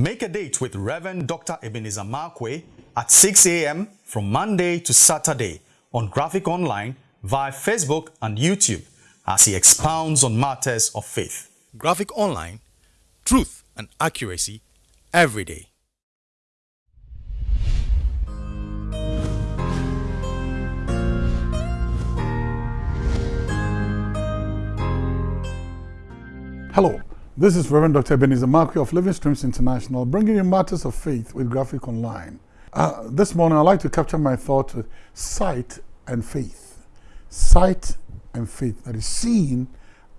Make a date with Reverend Dr. Ebenezer Markwei at 6 a.m. from Monday to Saturday on Graphic Online via Facebook and YouTube as he expounds on matters of faith. Graphic Online, truth and accuracy every day. Hello, this is Reverend Dr. Ebenezer Markwei of Living Streams International, bringing you matters of faith with Graphic Online. Uh, this morning, I'd like to capture my thought with sight and faith. Sight and faith, that is seeing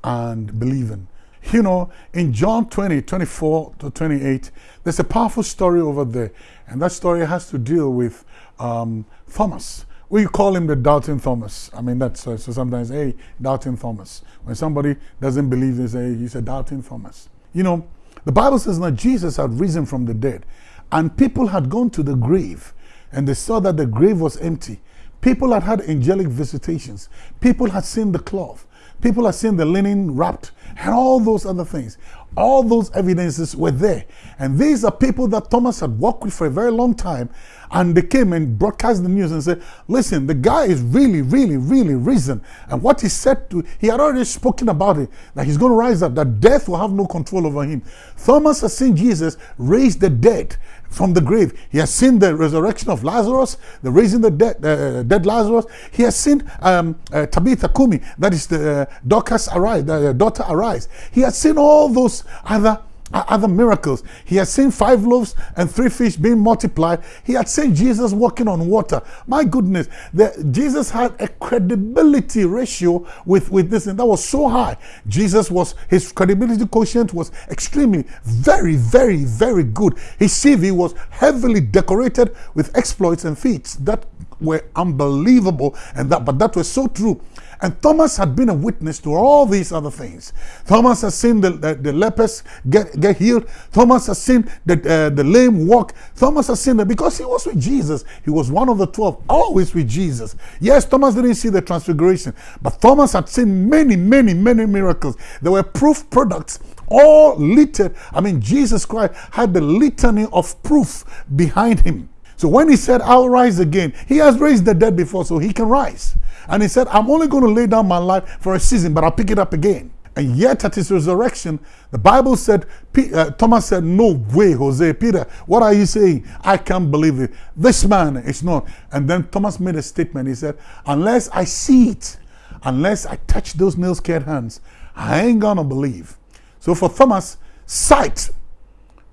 and believing. You know, in John 20, 24 to 28, there's a powerful story over there. And that story has to deal with um, Thomas. We call him the doubting Thomas. I mean, that's so, so sometimes, hey, doubting Thomas. When somebody doesn't believe, they say, he's a doubting Thomas. You know, the Bible says that Jesus had risen from the dead, and people had gone to the grave, and they saw that the grave was empty. People had had angelic visitations. People had seen the cloth. People had seen the linen wrapped and all those other things. All those evidences were there. And these are people that Thomas had worked with for a very long time. And they came and broadcast the news and said, listen, the guy is really, really, really risen. And what he said to, he had already spoken about it, that he's going to rise up, that death will have no control over him. Thomas has seen Jesus raise the dead from the grave. He has seen the resurrection of Lazarus, the raising the dead, uh, dead Lazarus. He has seen um, uh, Tabitha Kumi, that is the uh, Dorcas arise, the daughter arise. He has seen all those other other miracles. He had seen five loaves and three fish being multiplied. He had seen Jesus walking on water. My goodness, the, Jesus had a credibility ratio with, with this, and that was so high. Jesus was, his credibility quotient was extremely, very, very, very good. His CV was heavily decorated with exploits and feats that were unbelievable, and that, but that was so true. And Thomas had been a witness to all these other things. Thomas has seen the, the, the lepers get, get healed. Thomas has seen the, uh, the lame walk. Thomas has seen that because he was with Jesus. He was one of the 12, always with Jesus. Yes, Thomas didn't see the transfiguration, but Thomas had seen many, many, many miracles. There were proof products all littered. I mean, Jesus Christ had the litany of proof behind him. So when he said, I'll rise again, he has raised the dead before, so he can rise. And he said, I'm only going to lay down my life for a season, but I'll pick it up again. And yet at his resurrection, the Bible said, uh, Thomas said, no way, Jose, Peter, what are you saying? I can't believe it. This man is not. And then Thomas made a statement. He said, unless I see it, unless I touch those nail-scared hands, I ain't gonna believe. So for Thomas, sight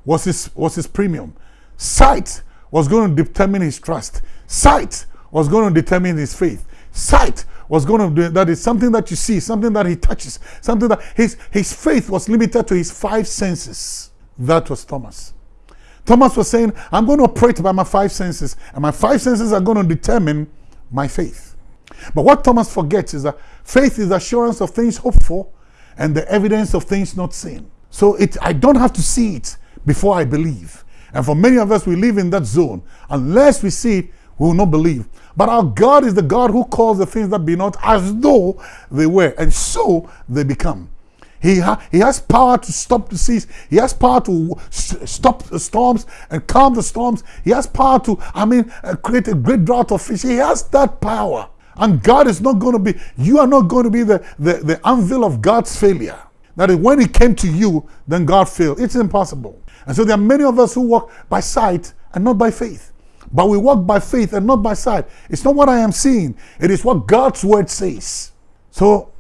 was his, was his premium. Sight was going to determine his trust. Sight was going to determine his faith. Sight was going to do that is something that you see, something that he touches, something that his, his faith was limited to his five senses. That was Thomas. Thomas was saying, I'm going to operate by my five senses, and my five senses are going to determine my faith. But what Thomas forgets is that faith is assurance of things hoped for and the evidence of things not seen. So it, I don't have to see it before I believe. And for many of us, we live in that zone. Unless we see it, we will not believe. But our God is the God who calls the things that be not as though they were. And so they become. He, ha he has power to stop the seas. He has power to stop the storms and calm the storms. He has power to, I mean, uh, create a great drought of fish. He has that power. And God is not going to be, you are not going to be the, the, the anvil of God's failure. That is, when it came to you, then God failed. It's impossible. And so there are many of us who walk by sight and not by faith. But we walk by faith and not by sight. It's not what I am seeing, it is what God's word says. So,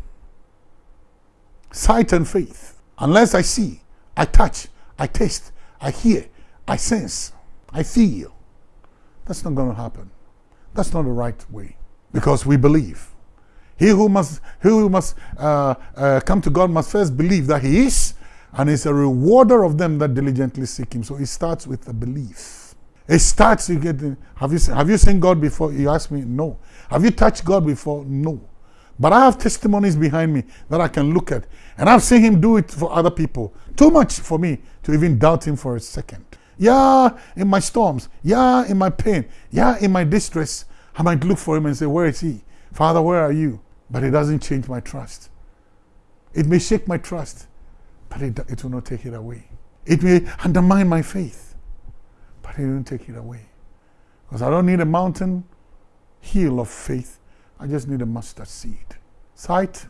sight and faith. Unless I see, I touch, I taste, I hear, I sense, I feel. That's not going to happen. That's not the right way. Because we believe. He who must, he who must uh, uh, come to God must first believe that He is and is a rewarder of them that diligently seek him. So it starts with the belief. It starts, you get, have you, have you seen God before? You ask me, no. Have you touched God before? No. But I have testimonies behind me that I can look at. And I've seen him do it for other people. Too much for me to even doubt him for a second. Yeah, in my storms. Yeah, in my pain. Yeah, in my distress. I might look for him and say, where is he? Father, where are you? But it doesn't change my trust. It may shake my trust but it, it will not take it away. It may undermine my faith, but it won't take it away. Because I don't need a mountain hill of faith. I just need a mustard seed. Sight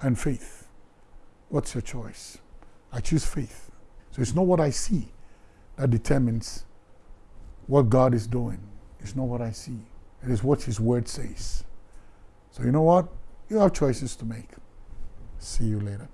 and faith. What's your choice? I choose faith. So it's not what I see that determines what God is doing. It's not what I see. It is what His Word says. So you know what? You have choices to make. See you later.